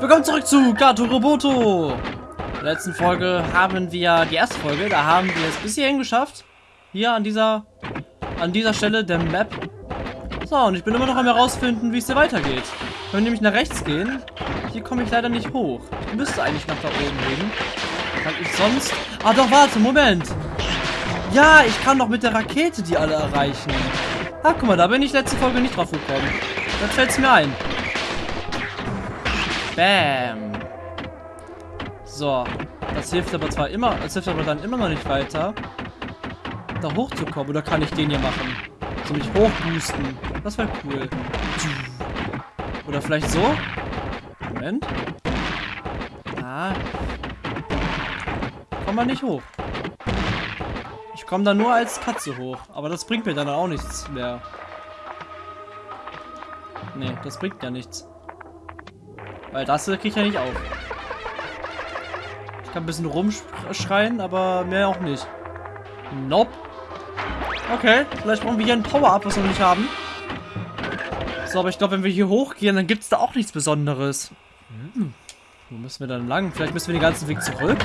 Willkommen zurück zu Gato Roboto. In der letzten Folge haben wir, die erste Folge, da haben wir es bis hierhin geschafft. Hier an dieser, an dieser Stelle der Map. So, und ich bin immer noch am herausfinden, wie es hier weitergeht. Wir können nämlich nach rechts gehen. Hier komme ich leider nicht hoch. Ich müsste eigentlich nach da oben gehen. Kann ich sonst... Ah doch, warte, Moment. Ja, ich kann doch mit der Rakete die alle erreichen. Ah, guck mal, da bin ich letzte Folge nicht drauf gekommen. Dann fällt mir ein. Bam. So. Das hilft aber zwar immer, das hilft aber dann immer noch nicht weiter, da hochzukommen. Oder kann ich den hier machen? So mich hochboosten. Das wäre cool. Oder vielleicht so? Moment. Ah. Komm mal nicht hoch. Ich komme da nur als Katze hoch. Aber das bringt mir dann auch nichts mehr. Nee, das bringt ja nichts. Weil das kriege ich ja nicht auf. Ich kann ein bisschen rumschreien, aber mehr auch nicht. Nope. Okay, vielleicht brauchen wir hier ein Power-Up, was wir noch nicht haben. So, aber ich glaube, wenn wir hier hochgehen, dann gibt es da auch nichts Besonderes. Hm. Wo müssen wir dann lang? Vielleicht müssen wir den ganzen Weg zurück.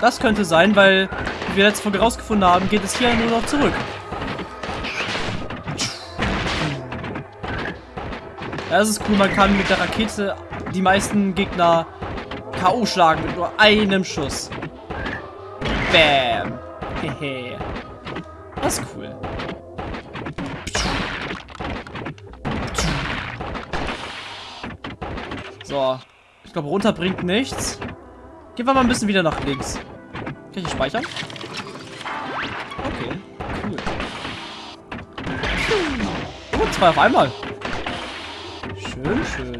Das könnte sein, weil, wie wir letzte Folge rausgefunden haben, geht es hier nur noch zurück. Ja, das ist cool, man kann mit der Rakete die meisten Gegner K.O. schlagen mit nur einem Schuss. Bam. Hehe. Das ist cool. So. Ich glaube, runter bringt nichts. Gehen wir mal ein bisschen wieder nach links. Kann ich speichern? Okay, cool. Oh, zwei auf einmal. Schön, schön.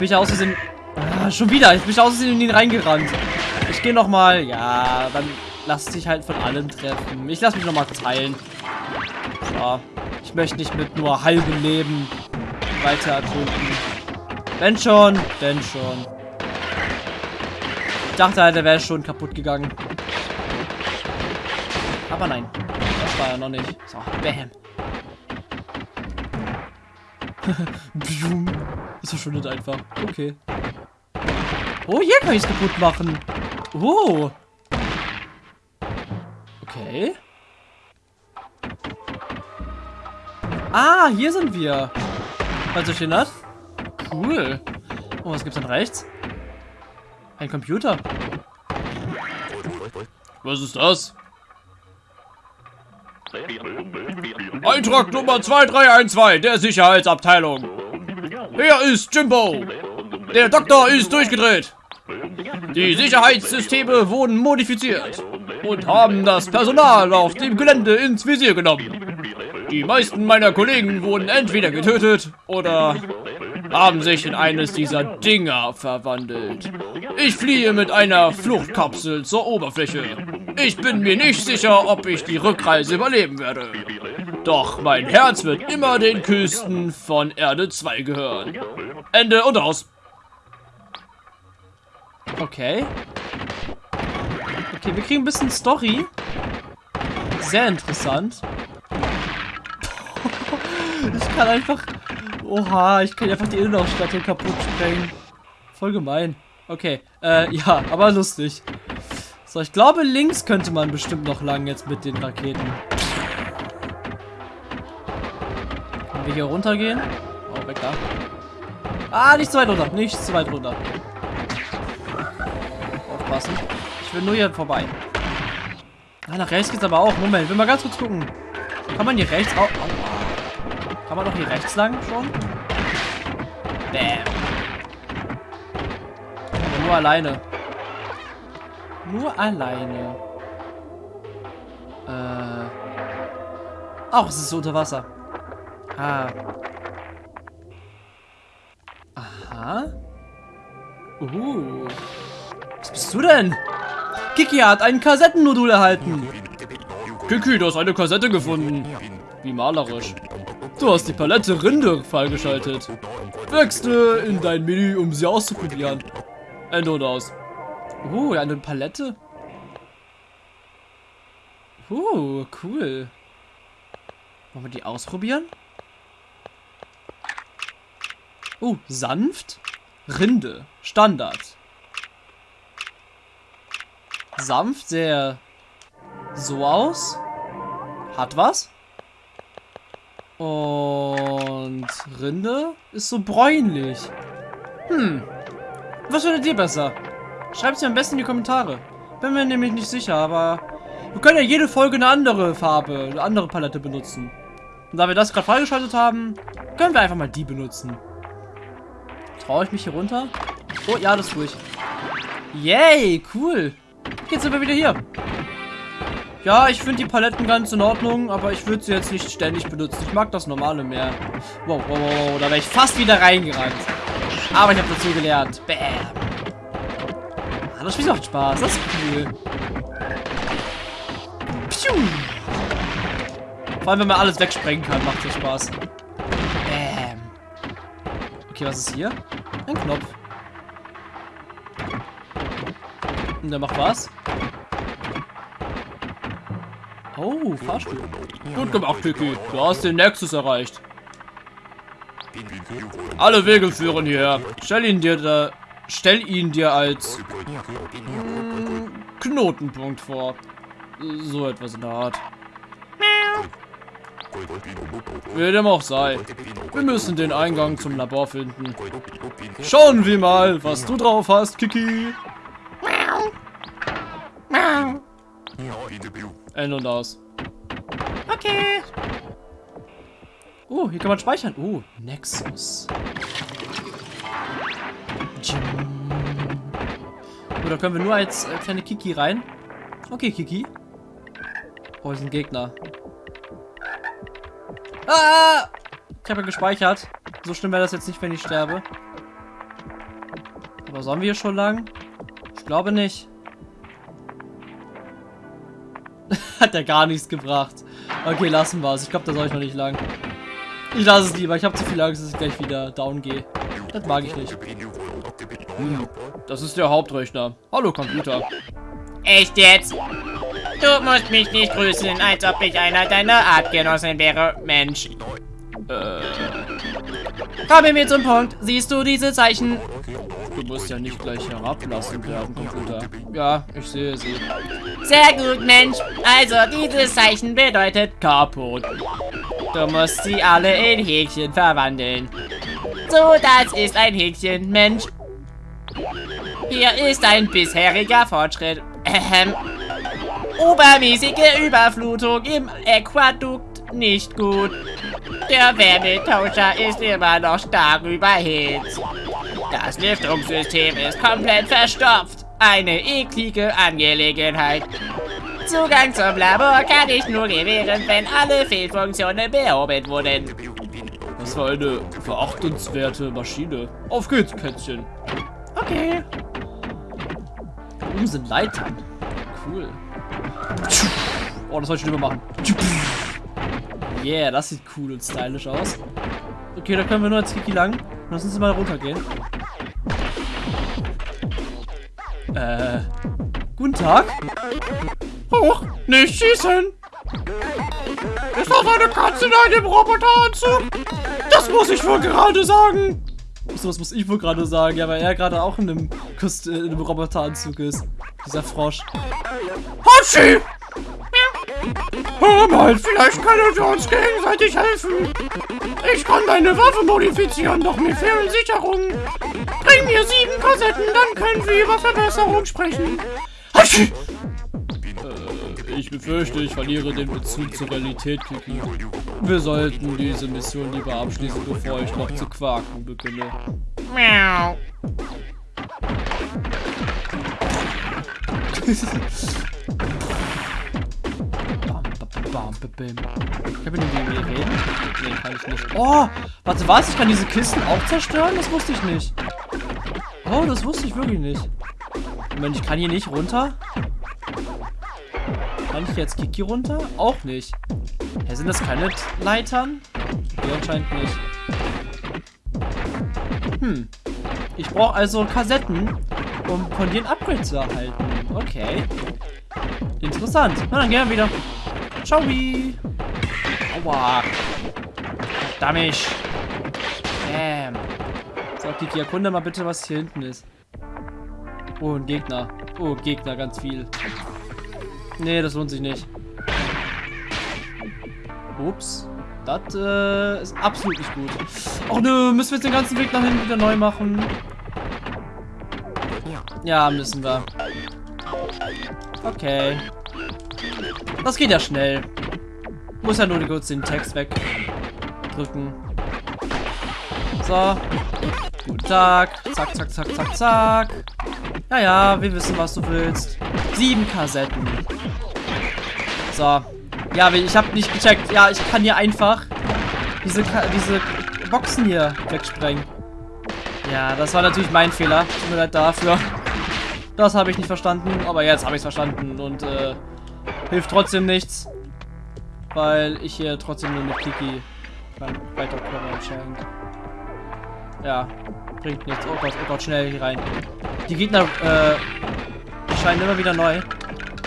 Bin ich aus Versehen... Ah, schon wieder. Jetzt bin ich aus Versehen in ihn reingerannt. Ich gehe nochmal. Ja, dann lass dich halt von allem treffen. Ich lass mich nochmal teilen. So. Ich möchte nicht mit nur halbem Leben weiter erkunden. Wenn schon, denn schon. Ich dachte halt, er wäre schon kaputt gegangen. Aber nein. Das war er noch nicht. So, bam. das verschwindet einfach. Okay. Oh, hier kann ich es kaputt machen. Oh. Okay. Ah, hier sind wir. Falls ihr stehen hat. Cool. Oh, was gibt's denn rechts? Ein Computer. Was ist das? Eintrag Nummer 2312 der Sicherheitsabteilung. Hier ist Jimbo. Der Doktor ist durchgedreht. Die Sicherheitssysteme wurden modifiziert und haben das Personal auf dem Gelände ins Visier genommen. Die meisten meiner Kollegen wurden entweder getötet oder haben sich in eines dieser Dinger verwandelt. Ich fliehe mit einer Fluchtkapsel zur Oberfläche. Ich bin mir nicht sicher, ob ich die Rückreise überleben werde. Doch mein Herz wird immer den Küsten von Erde 2 gehören. Ende und aus. Okay. Okay, wir kriegen ein bisschen Story. Sehr interessant. ich kann einfach... Oha, ich kann einfach die Innenausstattung kaputt sprengen. Voll gemein. Okay, äh, ja, aber lustig. So, ich glaube, links könnte man bestimmt noch lang jetzt mit den Raketen. Wir hier runtergehen? Oh, weg da. Ah, nicht zu weit runter. Nicht zu weit runter. Aufpassen. Ich will nur hier vorbei. Ah, nach rechts geht's aber auch. Moment, will mal ganz kurz gucken. Kann man hier rechts auch... Kann man doch hier rechts lang schon? Bam. Aber nur alleine. Nur alleine. Äh. Ach, es ist unter Wasser. Ah. Aha. Uh. Was bist du denn? Kiki hat ein Kassettennodul erhalten. Kiki, du hast eine Kassette gefunden. Wie malerisch. Du hast die Palette Rinde freigeschaltet. Wechsle in dein Menü, um sie auszuprobieren. Ende und aus. Uh, eine Palette. Uh, cool. Wollen wir die ausprobieren? Oh, sanft. Rinde. Standard. Sanft, sehr so aus. Hat was. Und Rinde ist so bräunlich. Hm. Was findet ihr besser? Schreibt es mir am besten in die Kommentare. Bin mir nämlich nicht sicher, aber wir können ja jede Folge eine andere Farbe, eine andere Palette benutzen. Und da wir das gerade freigeschaltet haben, können wir einfach mal die benutzen. Traue ich mich hier runter? Oh, ja, das tue ich. Yay, cool. Jetzt sind wir wieder hier. Ja, ich finde die Paletten ganz in Ordnung, aber ich würde sie jetzt nicht ständig benutzen. Ich mag das normale mehr. Wow, wow, wow, da wäre ich fast wieder reingerannt. Aber ich habe dazu gelernt. Bam. Ah, das Spiel macht Spaß. Das ist cool. Piu. Vor allem, wenn man alles wegsprengen kann, macht es Spaß. Bam. Okay, was ist hier? Ein Knopf. Und der macht was? Oh, Fahrstuhl. Gut gemacht, Kiki. Du hast den Nexus erreicht. Alle Wege führen hierher. Stell ihn dir da, stell ihn dir als mm, Knotenpunkt vor. So etwas in der Art. Wie dem auch sei. Wir müssen den Eingang zum Labor finden. Schauen wir mal, was du drauf hast, Kiki. Ein und aus. Okay. Oh, hier kann man speichern. Oh, Nexus. Da können wir nur als äh, kleine Kiki rein. Okay, Kiki. Oh, hier sind Gegner. Ah! Ich habe ja gespeichert. So schlimm wäre das jetzt nicht, wenn ich sterbe. Aber sollen wir hier schon lang? Ich glaube nicht. Hat ja gar nichts gebracht. Okay, lassen wir es. Ich glaube, da soll ich noch nicht lang. Ich lasse es lieber. Ich habe zu viel Angst, dass ich gleich wieder down gehe. Das mag ich nicht. Hm, das ist der Hauptrechner. Hallo, Computer. Echt jetzt? Du musst mich nicht grüßen, als ob ich einer deiner Artgenossen wäre, Mensch. Äh, Kommen wir zum Punkt. Siehst du diese Zeichen? du musst ja nicht gleich herablassen werden, Computer. Ja, ich sehe sie. Sehr gut, Mensch. Also, dieses Zeichen bedeutet kaputt. Du musst sie alle in Häkchen verwandeln. So, das ist ein Häkchen, Mensch. Hier ist ein bisheriger Fortschritt. Ähm. Obermäßige Überflutung im Aquadukt nicht gut. Der Wärmetauscher ist immer noch stark überhitzt. Das Lüftungssystem ist komplett verstopft. Eine eklige Angelegenheit. Zugang zum Labor kann ich nur gewähren, wenn alle Fehlfunktionen behoben wurden. Das war eine verachtenswerte Maschine. Auf geht's, Kätzchen. Okay. Oben sind Leitern. Cool. Oh, das soll ich schon machen. Yeah, das sieht cool und stylisch aus. Okay, da können wir nur als Kiki lang. Lass uns mal runtergehen. Äh. Guten Tag. Hoch, nicht schießen! Ist das eine Katze in einem Roboteranzug? Das muss ich wohl gerade sagen. So, was muss ich wohl gerade sagen? Ja, weil er gerade auch in einem, Kost äh, in einem Roboteranzug ist. Dieser Frosch. Hatschi! Hör mal, vielleicht können wir uns gegenseitig helfen. Ich kann deine Waffe modifizieren, doch mir fehlen Sicherungen. Bring mir sieben Kassetten, dann können wir über Verbesserungen sprechen. Hatschi! Äh, ich befürchte, ich verliere den Bezug zur Realität, Kiki. Wir sollten diese Mission lieber abschließen, bevor ich noch zu quaken beginne. Miau. Ich kann mit dem reden? Nee, kann ich nicht. Oh, warte, was? Ich kann diese Kisten auch zerstören? Das wusste ich nicht. Oh, das wusste ich wirklich nicht. Moment, ich kann hier nicht runter? Kann ich jetzt Kiki runter? Auch nicht. Hä, sind das keine Leitern? Nee, anscheinend nicht. Hm. Ich brauche also Kassetten, um von dir ein Upgrade zu erhalten. Okay. Interessant. Na, dann gehen wir wieder. Ciao. Aua. Verdammt. Bam. So, Kiki, erkunde mal bitte, was hier hinten ist. Oh, ein Gegner. Oh, Gegner, ganz viel. Nee, das lohnt sich nicht. Ups. Das äh, ist absolut nicht gut. Ach nö, müssen wir jetzt den ganzen Weg nach hinten wieder neu machen? Ja, müssen wir. Okay. Das geht ja schnell. Muss ja nur kurz den Text wegdrücken. So. Guten Tag. Zack, zack, zack, zack, zack. Ja, ja, wir wissen, was du willst. Sieben Kassetten. So. Ja, ich habe nicht gecheckt. Ja, ich kann hier einfach diese, diese Boxen hier wegsprengen. Ja, das war natürlich mein Fehler. Tut mir leid dafür. Das habe ich nicht verstanden, aber jetzt habe ich es verstanden und äh, hilft trotzdem nichts. Weil ich hier trotzdem nur mit Kiki weiterkomme anscheinend. Ja, bringt nichts. Oh Gott, oh Gott, schnell hier rein. Die Gegner äh, erscheinen immer wieder neu.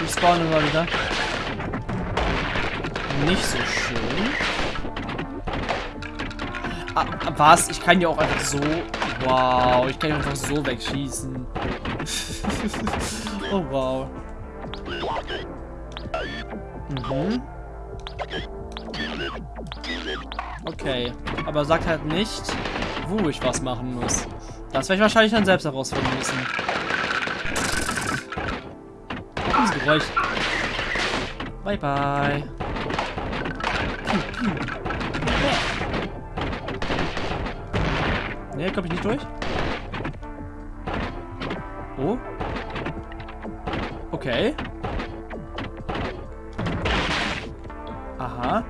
Die spawnen immer wieder. Nicht so schön. Ah, was? Ich kann ja auch einfach so... Wow, ich kann ja einfach so wegschießen. Oh, wow. Mhm. Okay, aber sagt halt nicht, wo ich was machen muss. Das werde ich wahrscheinlich dann selbst herausfinden müssen. Dieses Geräusch. Bye bye. Ne, komme ich nicht durch. Oh. Okay. Aha.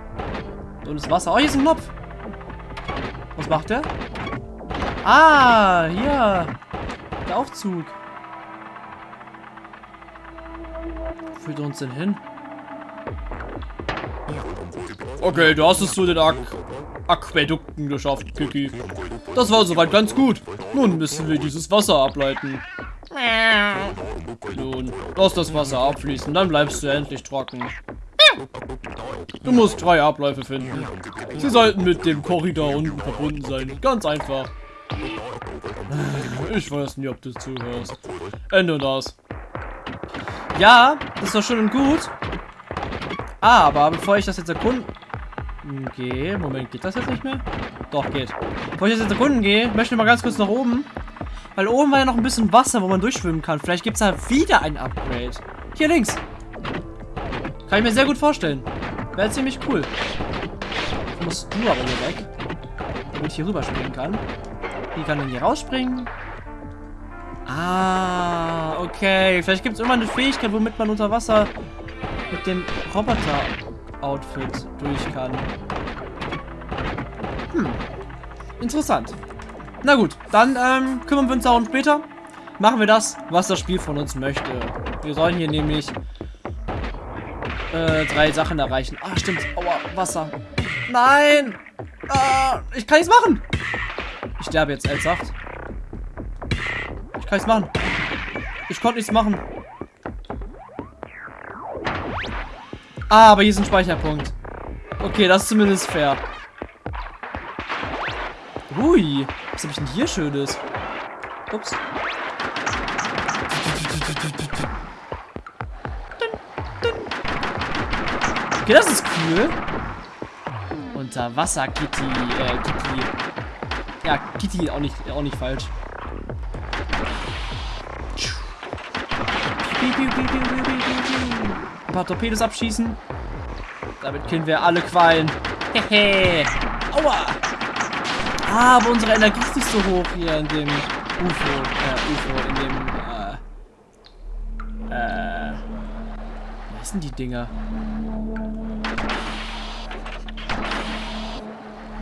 Und das Wasser. Oh, hier ist ein Knopf. Was macht der? Ah, hier. Der Aufzug. Wo führt er uns denn hin? Okay, du hast es zu den Ak Aquädukten geschafft, Kiki. Das war soweit ganz gut. Nun müssen wir dieses Wasser ableiten. Nun, lass das Wasser abfließen, dann bleibst du endlich trocken. Du musst drei Abläufe finden. Sie sollten mit dem Korridor unten verbunden sein. Ganz einfach. Ich weiß nicht, ob du zuhörst. Ende das. Ja, das ist doch schön und gut. Aber bevor ich das jetzt erkunden... Okay, Moment, geht das jetzt nicht mehr? Doch, geht. Bevor ich das jetzt erkunden gehe, möchte ich mal ganz kurz nach oben. Weil oben war ja noch ein bisschen Wasser, wo man durchschwimmen kann. Vielleicht gibt es da wieder ein Upgrade. Hier links. Kann ich mir sehr gut vorstellen. Wäre ziemlich cool. Jetzt musst du aber hier weg. Damit ich hier rüberspringen kann. Wie kann denn hier rausspringen? Ah, okay. Vielleicht gibt es immer eine Fähigkeit, womit man unter Wasser mit dem Roboter-Outfit durch kann. Hm. Interessant. Na gut, dann ähm, kümmern wir uns darum später. Machen wir das, was das Spiel von uns möchte. Wir sollen hier nämlich äh, drei Sachen erreichen. Ah, stimmt. Aua, Wasser. Nein! Ah, ich kann nichts machen! Ich sterbe jetzt, ernsthaft. Ich kann nichts machen. Ich konnte nichts machen. Ah, aber hier ist ein Speicherpunkt. Okay, das ist zumindest fair. Hui, was habe ich denn hier Schönes? Ups. Okay, das ist cool. Unterwasser Kitty, äh, Kitty. Ja, Kitty auch nicht, auch nicht falsch. Ein paar Torpedos abschießen. Damit killen wir alle Quallen. Hehe. Aua. Aber unsere Energie ist nicht so hoch hier in dem UFO. Äh, UFO, in dem, äh, äh, was sind die Dinger?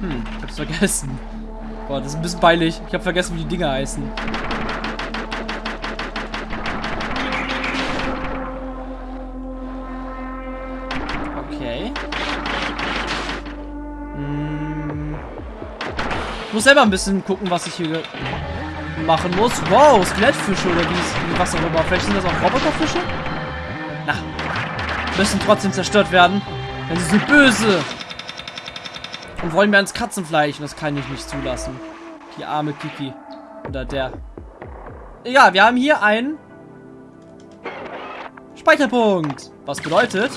Hm, ich hab's vergessen. Boah, das ist ein bisschen peinlich. Ich hab vergessen, wie die Dinger heißen. Muss selber ein bisschen gucken, was ich hier machen muss. Wow, Skelettfische oder wie, was auch immer. Vielleicht sind das auch Roboterfische? Na, müssen trotzdem zerstört werden. Denn sie sind böse. Und wollen mir ans Katzenfleisch. Und das kann ich nicht zulassen. Die arme Kiki. Oder der. Ja, wir haben hier einen Speicherpunkt. Was bedeutet,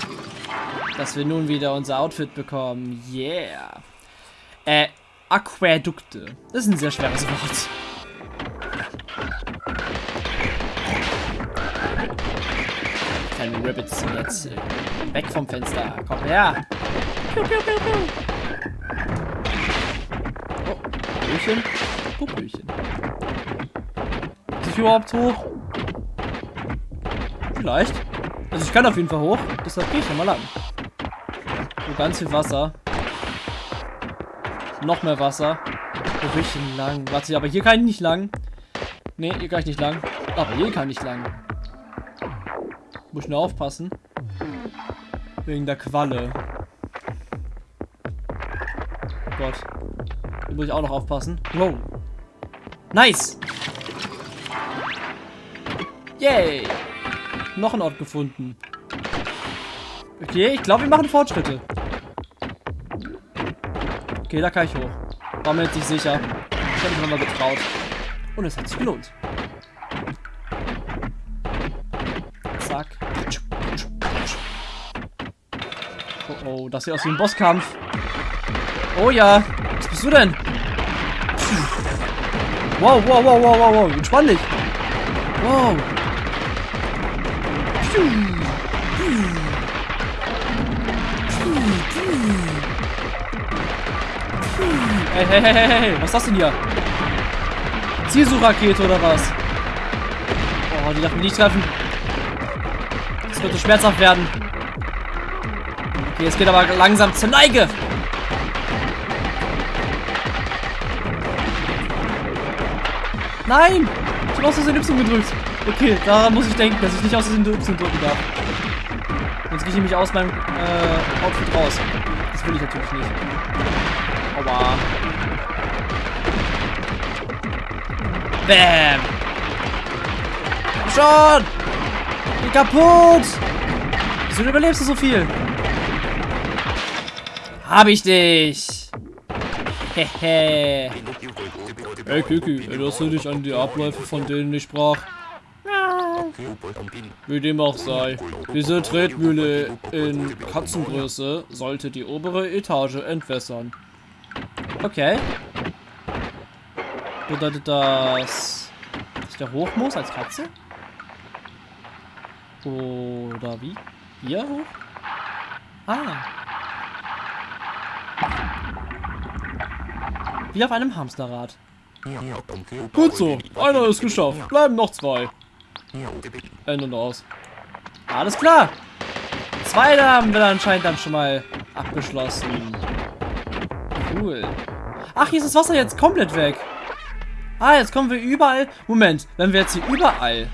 dass wir nun wieder unser Outfit bekommen. Yeah. Äh, Aquädukte. Das ist ein sehr schweres Wort. Kleine Rabbits sind jetzt weg vom Fenster. Komm her. Oh, Popöchen. Popöchen. Ist überhaupt hoch? Vielleicht. Also ich kann auf jeden Fall hoch. Deshalb gehe ich ja mal lang. So ganz viel Wasser. Noch mehr Wasser. Wo will ich denn lang? Warte, aber hier kann ich nicht lang. Nee, hier kann ich nicht lang. Aber hier kann ich lang. Muss nur aufpassen. Wegen der Qualle. Oh Gott. Hier muss ich auch noch aufpassen. Wow. Nice. Yay. Noch ein Ort gefunden. Okay, ich glaube, wir machen Fortschritte. Okay, da kann ich hoch. War mir jetzt nicht sicher. Ich habe mich nochmal getraut. Und es hat sich gelohnt. Zack. Oh oh, das sieht aus wie ein Bosskampf. Oh ja. Was bist du denn? Wow, wow, wow, wow, wow, wow. Entspann dich. Wow. Hey, hey, hey, hey, hey, was ist das denn hier? Zielsuchrakete oder was? Oh, die darf mich nicht treffen. Das könnte schmerzhaft werden. Okay, es geht aber langsam zur Neige. Nein! Ich habe aus Versehen Y gedrückt. Okay, daran muss ich denken, dass ich nicht aus Versehen Y drücken darf. Sonst gehe ich nämlich aus meinem äh, Outfit raus. Das will ich natürlich nicht. Aua. Bam! Schon! Geh kaputt! Wieso überlebst du so viel? Hab ich dich! Hehe. Hey Kiki, erinnerst du dich an die Abläufe, von denen ich sprach? Wie dem auch sei. Diese Tretmühle in Katzengröße sollte die obere Etage entwässern. Okay. Bedeutet das, dass ich da hoch muss als Katze? Oder wie? Hier hoch? Ah. Wie auf einem Hamsterrad. Gut so, einer ist geschafft. Bleiben noch zwei. Ende und aus. Alles klar. Zwei haben wir anscheinend dann schon mal abgeschlossen. Cool. Ach, hier ist das Wasser jetzt komplett weg. Ah, jetzt kommen wir überall. Moment, wenn wir jetzt hier überall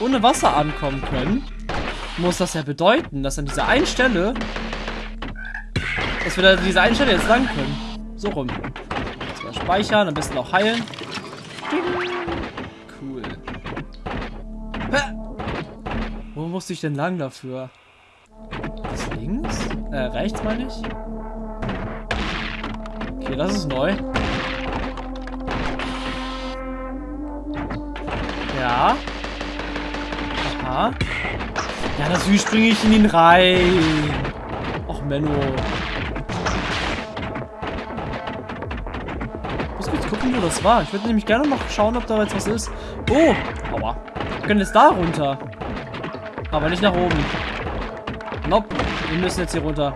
ohne Wasser ankommen können, muss das ja bedeuten, dass an dieser einen Stelle, dass wir da diese eine Stelle jetzt lang können. So rum. Jetzt mal speichern, am besten auch heilen. Cool. Hä? Wo musste ich denn lang dafür? Das links? Äh, rechts meine ich? Okay, das ist neu. Ja. Aha. Ja, natürlich springe ich in ihn rein. Och, Menno. Ich muss kurz gucken, wo das war. Ich würde nämlich gerne noch schauen, ob da jetzt was ist. Oh, aua. Wir können jetzt da runter. Aber nicht nach oben. Nope. Wir müssen jetzt hier runter.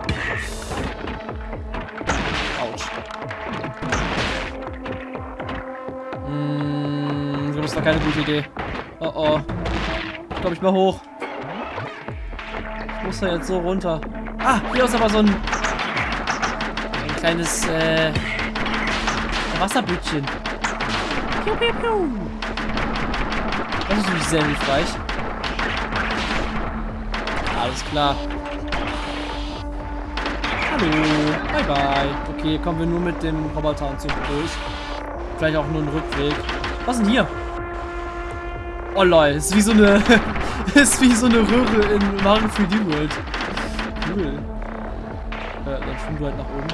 War keine gute Idee. Oh oh. Ich glaube, ich mal hoch. Ich muss da jetzt so runter. Ah, hier ist aber so ein, ein kleines äh, Wasserbütchen. Piu, piu, piu. Das ist natürlich sehr hilfreich. Alles klar. Hallo. Bye bye. Okay, kommen wir nur mit dem Roboteranzug durch. Vielleicht auch nur ein Rückweg. Was ist denn hier? Oh lol, ist wie so eine. ist wie so eine Röhre in Mario 3D World. Cool. Äh, dann schwimmen du halt nach oben.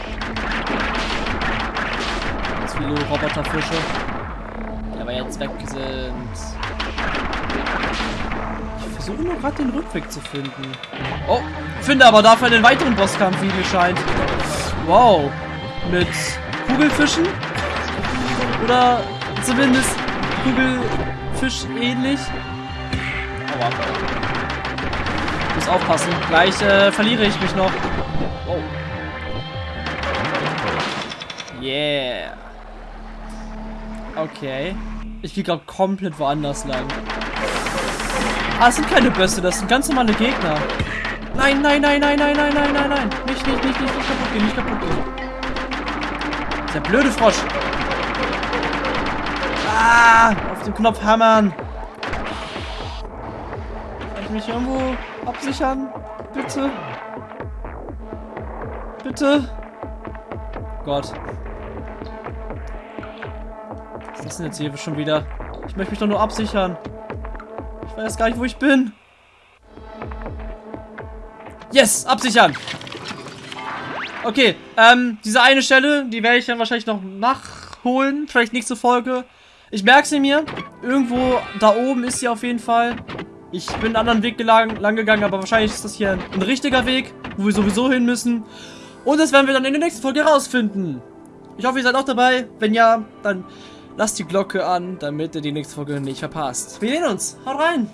Ganz viele Roboterfische. aber jetzt weg sind. Ich versuche nur gerade den Rückweg zu finden. Oh, finde aber dafür einen weiteren Bosskampf, wie mir scheint. Wow. Mit Kugelfischen? Oder zumindest Kugelfisch ähnlich? Aua. Ich muss aufpassen. Gleich äh, verliere ich mich noch. Oh. Yeah. Okay. Ich gehe gerade komplett woanders lang. Ah, es sind keine Bösse, das sind ganz normale Gegner. Nein, nein, nein, nein, nein, nein, nein, nein, nein. Nicht, nicht, nicht, nicht, nicht kaputt gehen, nicht kaputt gehen. Der blöde Frosch. Ah, den Knopf hammern. Kann ich mich irgendwo absichern? Bitte. Bitte. Gott. Was ist denn jetzt hier schon wieder? Ich möchte mich doch nur absichern. Ich weiß gar nicht, wo ich bin. Yes, absichern. Okay, ähm, diese eine Stelle, die werde ich dann wahrscheinlich noch nachholen. Vielleicht nächste Folge. Ich merke sie mir. Irgendwo da oben ist sie auf jeden Fall. Ich bin einen anderen Weg lang, lang gegangen, aber wahrscheinlich ist das hier ein, ein richtiger Weg, wo wir sowieso hin müssen. Und das werden wir dann in der nächsten Folge herausfinden. Ich hoffe, ihr seid auch dabei. Wenn ja, dann lasst die Glocke an, damit ihr die nächste Folge nicht verpasst. Wir sehen uns. Haut rein.